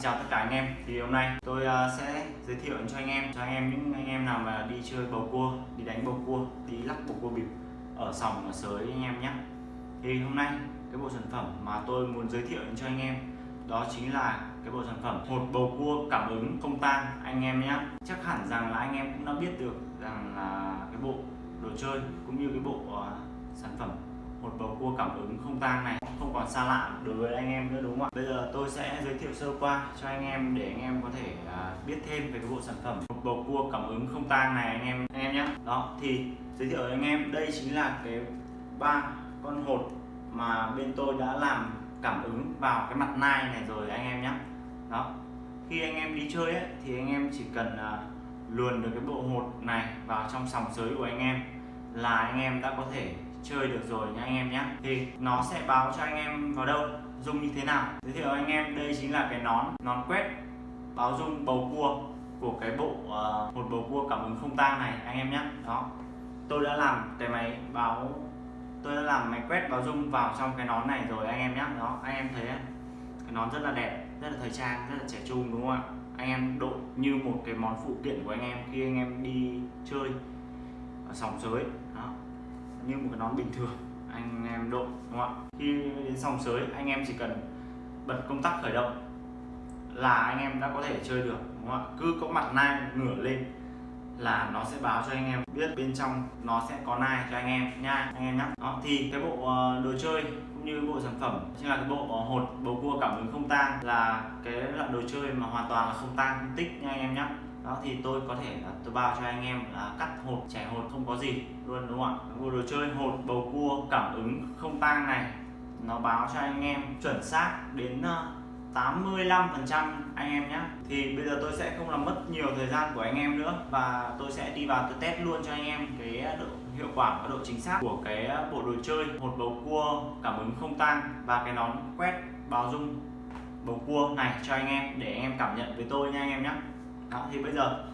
Xin chào tất cả anh em. Thì hôm nay tôi à, sẽ giới thiệu cho anh em cho anh em những anh em nào mà đi chơi bầu cua đi đánh bầu cua đi lắc bầu cua bịp ở sòng ở sới anh em nhé. Thì hôm nay cái bộ sản phẩm mà tôi muốn giới thiệu cho anh em đó chính là cái bộ sản phẩm hột bầu cua cảm ứng không tang anh em nhé. Chắc hẳn rằng là anh em cũng đã biết được rằng là cái bộ đồ chơi cũng như cái bộ uh, sản phẩm một bầu cua cảm ứng không tang này không còn xa lạ đối với anh em nữa đúng không ạ? Bây giờ tôi sẽ giới thiệu sơ qua cho anh em để anh em có thể uh, biết thêm về cái bộ sản phẩm. Một bầu cua cảm ứng không tang này anh em anh em nhé đó thì giới thiệu với anh em đây chính là cái ba con hột mà bên tôi đã làm cảm ứng vào cái mặt nai này rồi anh em nhé đó khi anh em đi chơi ấy, thì anh em chỉ cần uh, luồn được cái bộ hột này vào trong sòng sới của anh em là anh em đã có thể chơi được rồi nha anh em nhé thì nó sẽ báo cho anh em vào đâu dung như thế nào. Giới thiệu anh em đây chính là cái nón nón quét báo dung bầu cua của cái bộ uh, một bầu cua cảm ứng không tang này anh em nhé đó. Tôi đã làm cái máy báo tôi đã làm máy quét báo dung vào trong cái nón này rồi anh em nhé đó anh em thấy cái nón rất là đẹp rất là thời trang rất là trẻ trung đúng không ạ? Anh em đội như một cái món phụ kiện của anh em khi anh em đi chơi ở sòng giới đó như một cái nón bình thường, anh em đội, đúng không ạ? Khi đến sòng sới, anh em chỉ cần bật công tắc khởi động là anh em đã có thể chơi được, đúng không ạ? Cứ có mặt nai ngửa lên là nó sẽ báo cho anh em biết bên trong nó sẽ có nai cho anh em nha, anh em nhé đó, thì cái bộ ờ, đồ chơi cũng như bộ sản phẩm chính là cái bộ ờ, hột bầu cua cảm ứng không tang là cái loại đồ chơi mà hoàn toàn là không tang tích nha, anh em nhé đó, thì tôi có thể là tôi bao cho anh em là cắt hột chẻ hột không có gì luôn, đúng không ạ? Bộ đồ chơi hột, bầu cua, cảm ứng, không tang này, nó báo cho anh em chuẩn xác đến ờ, 85 phần trăm anh em nhé thì bây giờ tôi sẽ không làm mất nhiều thời gian của anh em nữa và tôi sẽ đi vào tôi test luôn cho anh em cái ờ, độ, hiệu quả và độ chính xác của cái ờ, bộ đồ chơi hột, bầu cua, cảm ứng không tang và cái nón quét báo dung bầu cua này cho anh em để anh em cảm nhận với tôi nha anh em nhé đó thì bây giờ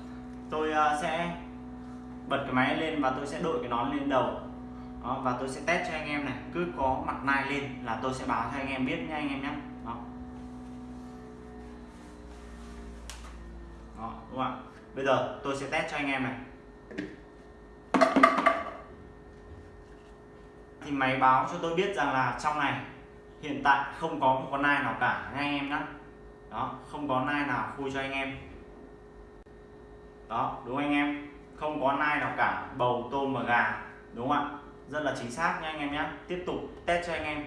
tôi à, sẽ bật cái máy lên và tôi sẽ đội cái nón lên đầu. Đó, và tôi sẽ test cho anh em này cứ có mặt nai lên là tôi sẽ báo cho anh em biết nha anh em nhé đó. đó đúng không ạ? Bây giờ tôi sẽ test cho anh em này. Thì máy báo cho tôi biết rằng là trong này hiện tại không có một con nai nào cả nha anh em nhé đó không có nai nào khui cho anh em đó, đúng anh em? Không có nai nào cả, bầu, tôm và gà, đúng không ạ? Rất là chính xác nha anh em nhé tiếp tục test cho anh em.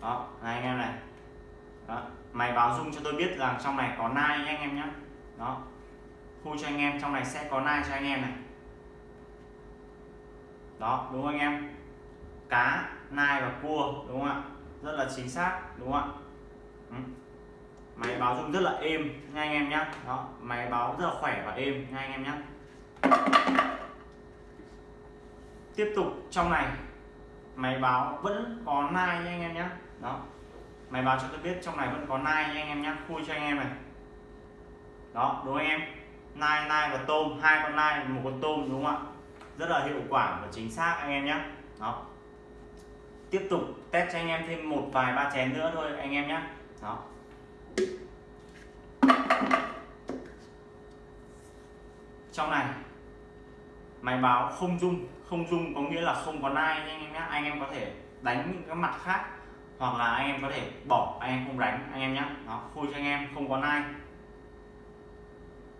Đó, này anh em này. Đó. mày báo dung cho tôi biết rằng trong này có nai nha anh em nhé đó khui cho anh em, trong này sẽ có nai cho anh em này. Đó, đúng không anh em? Cá, nai và cua, đúng không ạ? Rất là chính xác, đúng không ạ? Ừ máy báo rung rất là êm, nha anh em nhé đó, máy báo rất là khỏe và êm, nha anh em nhé tiếp tục trong này, máy báo vẫn có nai nha anh em nhé đó, máy báo cho tôi biết trong này vẫn có nai nha anh em nhé khui cho anh em này. Đó, đúng anh em? Nai nai và tôm, hai con nai, một con tôm, đúng không ạ? Rất là hiệu quả và chính xác anh em nhé đó. Tiếp tục test cho anh em thêm một vài ba chén nữa thôi anh em nhé đó trong này máy báo không dung. Không dung có nghĩa là không có nai anh em nhé anh em có thể đánh những cái mặt khác, hoặc là anh em có thể bỏ, anh em không đánh, anh em nhé nó khui cho anh em, không có nai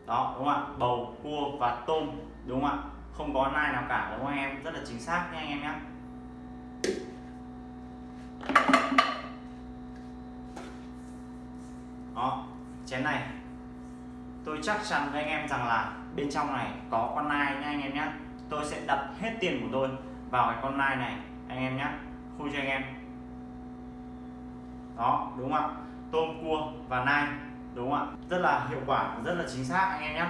đó, đúng không ạ? Bầu, cua và tôm, đúng không ạ? Không có nai nào cả, đúng không anh em? Rất là chính xác nha anh em nhé đó chén này. Tôi chắc chắn với anh em rằng là bên trong này có con nai nha anh em nhé tôi sẽ đặt hết tiền của tôi vào cái con nai này, anh em nhé khui cho anh em. Đó, đúng không ạ? Tôm cua và nai, đúng không ạ? Rất là hiệu quả, rất là chính xác, anh em nhé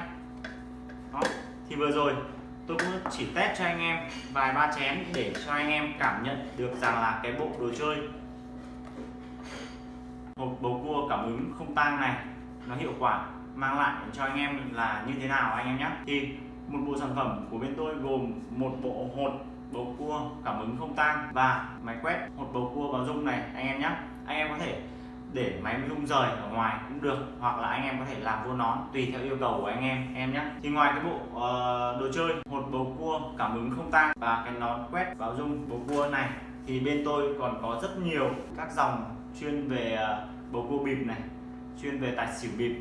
đó, thì vừa rồi tôi cũng chỉ test cho anh em vài ba chén để cho anh em cảm nhận được rằng là cái bộ đồ chơi hộp bầu cua cảm ứng không tang này nó hiệu quả mang lại cho anh em là như thế nào anh em nhé? Thì một bộ sản phẩm của bên tôi gồm một bộ hột bầu cua cảm ứng không tang và máy quét hột bầu cua báo dung này anh em nhé. Anh em có thể để máy rung rời ở ngoài cũng được hoặc là anh em có thể làm vô nón tùy theo yêu cầu của anh em em nhé. Thì ngoài cái bộ uh, đồ chơi một bầu cua cảm ứng không tang và cái nón quét báo rung bầu cua này thì bên tôi còn có rất nhiều các dòng chuyên về uh, bầu cua bịp này chuyên về tài xỉu bịp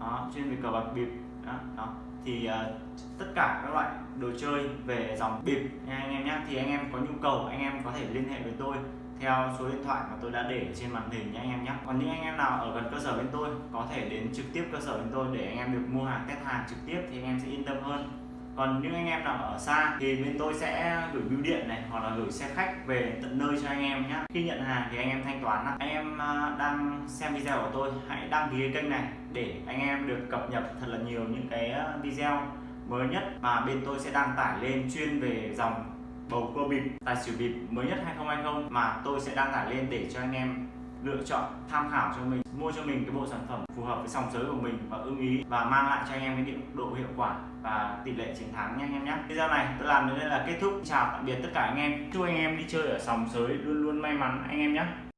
đó, chuyên về cờ bạc bịp đó, đó. thì uh, tất cả các loại đồ chơi về dòng bịp nha anh em nhé thì anh em có nhu cầu anh em có thể liên hệ với tôi theo số điện thoại mà tôi đã để trên màn hình nhé anh em nhé còn những anh em nào ở gần cơ sở bên tôi có thể đến trực tiếp cơ sở bên tôi để anh em được mua hàng test hàng trực tiếp thì anh em sẽ yên tâm hơn còn những anh em nào ở xa thì bên tôi sẽ gửi bưu điện này, hoặc là gửi xe khách về tận nơi cho anh em nhé khi nhận hàng thì anh em thanh toán anh em à, đang xem video của tôi, hãy đăng ký kênh này để anh em được cập nhật thật là nhiều những cái à, video mới nhất mà bên tôi sẽ đăng tải lên chuyên về dòng bầu cua bịp, tài xỉu bịp mới nhất 2020 mà tôi sẽ đăng tải lên để cho anh em lựa chọn tham khảo cho mình, mua cho mình cái bộ sản phẩm phù hợp với sòng giới của mình và ưng ý và mang lại cho anh em cái độ hiệu quả và tỷ lệ chiến thắng nhé anh em nhé. Video này tôi làm đến đây là kết thúc. Chào tạm biệt tất cả anh em. Chúc anh em đi chơi ở sòng giới luôn luôn may mắn anh em nhé.